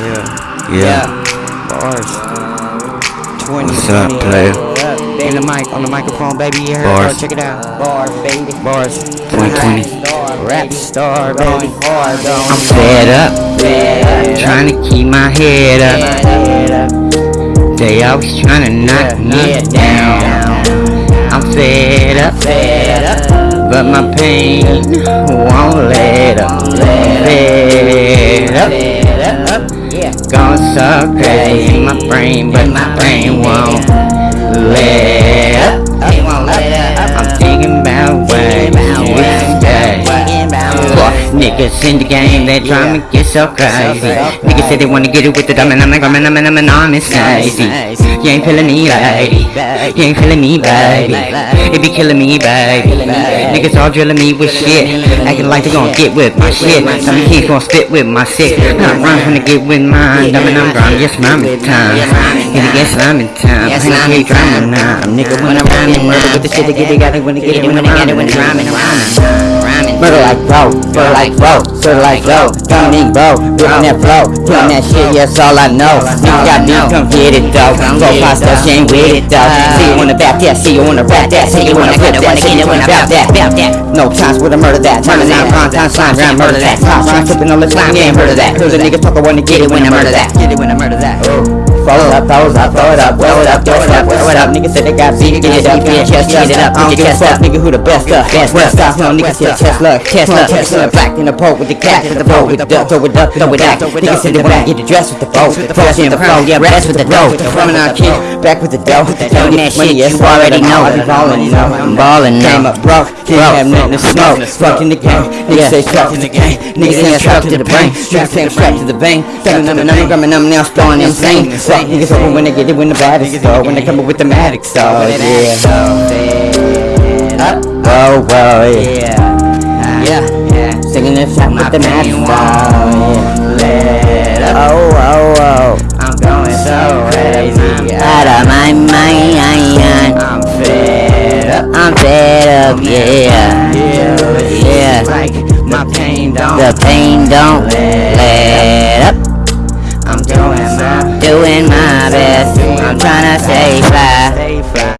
Yeah. Yeah. Bars. 20, What's up, player? In the mic, on the microphone, baby. You heard? Bars. Oh, check it out. Bars, baby. Bars. 2020. Rap star, baby. Hard, I'm fed up, trying to keep my head up. They always trying to knock me down. I'm fed up, Fed up. but my pain won't let up. Fed up, going so crazy in my brain, but my brain won't let niggas in the game, they try to get so crazy. Niggas say they wanna get it with the dumb and I'm like, I'm I'm I'm I'm crazy. You ain't feeling me, baby. You ain't feeling me, baby. It be killing me, baby. Niggas all drilling me with shit, acting like they gon' get with my shit. Some kids gon' spit with my sick. I'm trying to get with mine, and I'm grime, yes, rhyming time. And it gets rhyming time. I'm gonna keep rhyming now. Nigga, when I'm rhyming, murder with the shit they get it, got it when they get it, when they get it, when rhyming, rhyming. Murder like bro, murder like bro, sort of like bro, coming bro, ripping that flow, killing that shit, that's all I know. You got me, come get it though. Go pasta, she ain't with it though. See you on the back, yeah, see you on the rap, that, see you on the rip, that, see you on the rap, that, rap that. No times with a murder that, time nine, prime time, slime, round, murder that. Pop, trying tipping on the slime, yeah, murder that. Cause the niggas talk, I wanna get it when I murder that. Get it when I murder that. It up, it up, throw it up, throw it up, throw it up, throw it up. Niggas say they got beat, get it up, get your chest up, get it up, I don't give nigga, who the best up, best west up, no niggas say chest luck, chest luck, chest luck, black in the pole with the cat, with the bow, with the duck, throw it up, throw it back. Niggas say they wanna get the dress with the bow, fresh in the pro, yeah, rest with the dough, coming out kid, back with the dough, throwing that shit, you already know, I be ballin', you know, I'm ballin' now. Came up broke, didn't have nothing to smoke, fuck in the game, niggas say strapped in the game, niggas say strapped to the brain, strapped strapped to the vein, number number number number now blowing insane, niggas over when they get it when the baddest go, when they come up with the magic so yeah. Whoa, whoa, yeah. Yeah, singing this shot with the magic yeah. Oh, oh, oh. I'm going so crazy. Out of my mind. I'm fed up. I'm fed up, yeah. Yeah. Like my pain don't. The pain don't let doing my best. I'm trying to stay fly.